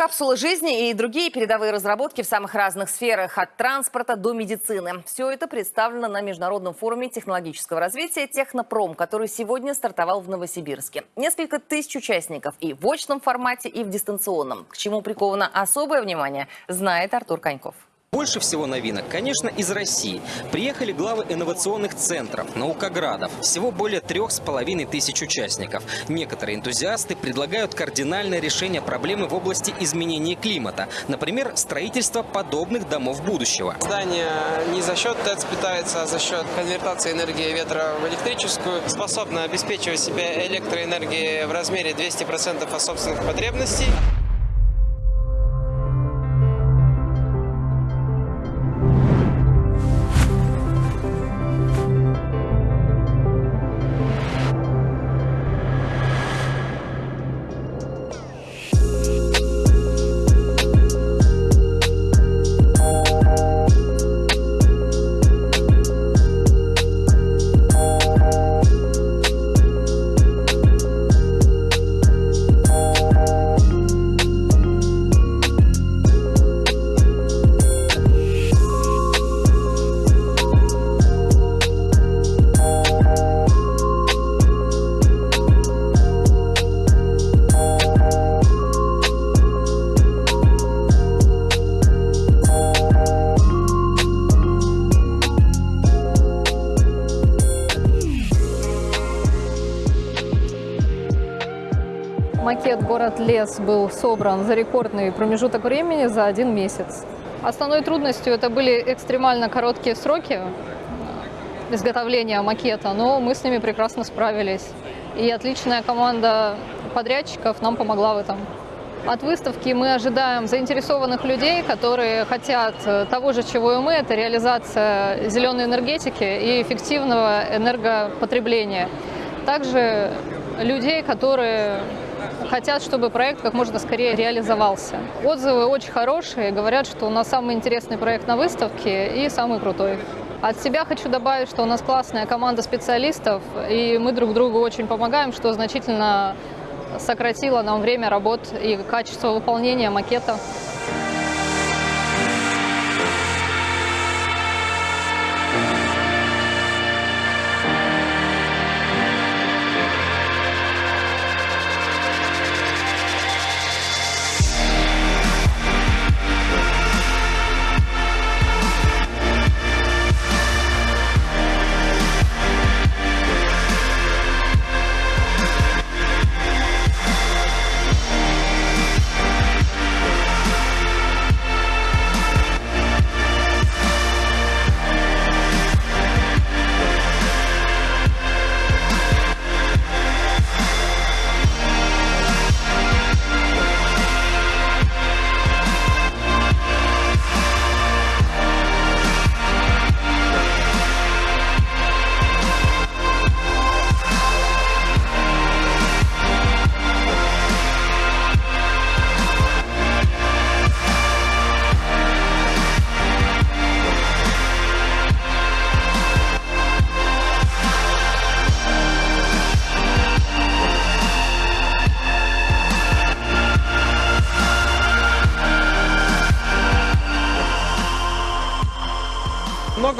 Капсулы жизни и другие передовые разработки в самых разных сферах, от транспорта до медицины. Все это представлено на Международном форуме технологического развития «Технопром», который сегодня стартовал в Новосибирске. Несколько тысяч участников и в очном формате, и в дистанционном. К чему приковано особое внимание, знает Артур Коньков. Больше всего новинок, конечно, из России. Приехали главы инновационных центров, наукоградов. Всего более трех с половиной тысяч участников. Некоторые энтузиасты предлагают кардинальное решение проблемы в области изменения климата. Например, строительство подобных домов будущего. Здание не за счет ТЭЦ питается, а за счет конвертации энергии ветра в электрическую. Способно обеспечивать себя электроэнергией в размере 200% от собственных потребностей. Макет «Город-лес» был собран за рекордный промежуток времени за один месяц. Основной трудностью это были экстремально короткие сроки изготовления макета, но мы с ними прекрасно справились. И отличная команда подрядчиков нам помогла в этом. От выставки мы ожидаем заинтересованных людей, которые хотят того же, чего и мы, это реализация зеленой энергетики и эффективного энергопотребления. Также людей, которые хотят, чтобы проект как можно скорее реализовался. Отзывы очень хорошие, говорят, что у нас самый интересный проект на выставке и самый крутой. От себя хочу добавить, что у нас классная команда специалистов, и мы друг другу очень помогаем, что значительно сократило нам время работ и качество выполнения макета.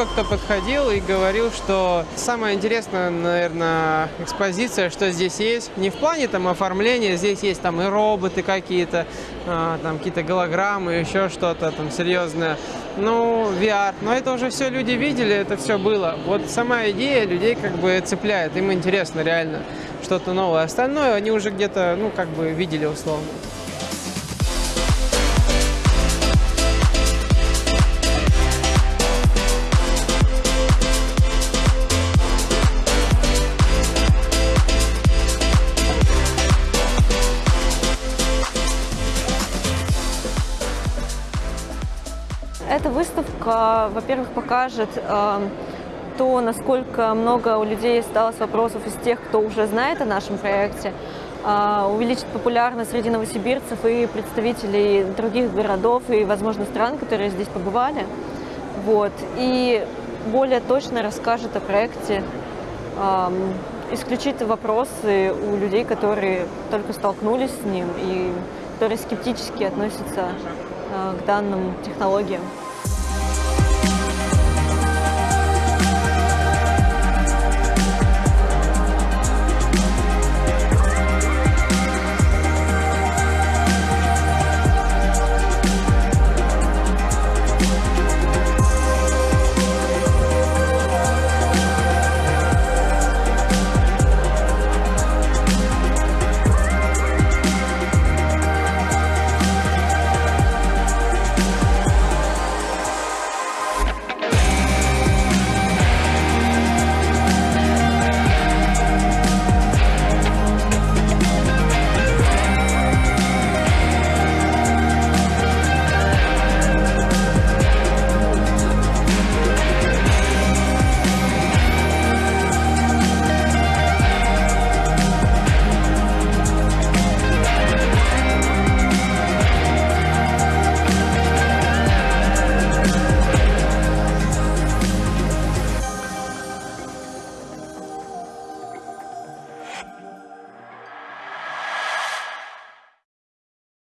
Много кто подходил и говорил, что самая интересная, наверное, экспозиция, что здесь есть, не в плане там оформления, здесь есть там и роботы какие-то, а, там какие-то голограммы, еще что-то там серьезное. Ну, VR. Но это уже все люди видели, это все было. Вот сама идея людей как бы цепляет, им интересно реально что-то новое. Остальное они уже где-то, ну, как бы видели условно. Эта выставка, во-первых, покажет э, то, насколько много у людей осталось вопросов из тех, кто уже знает о нашем проекте, э, увеличит популярность среди новосибирцев и представителей других городов и, возможно, стран, которые здесь побывали. Вот. И более точно расскажет о проекте, э, исключит вопросы у людей, которые только столкнулись с ним и которые скептически относятся к данным технологиям.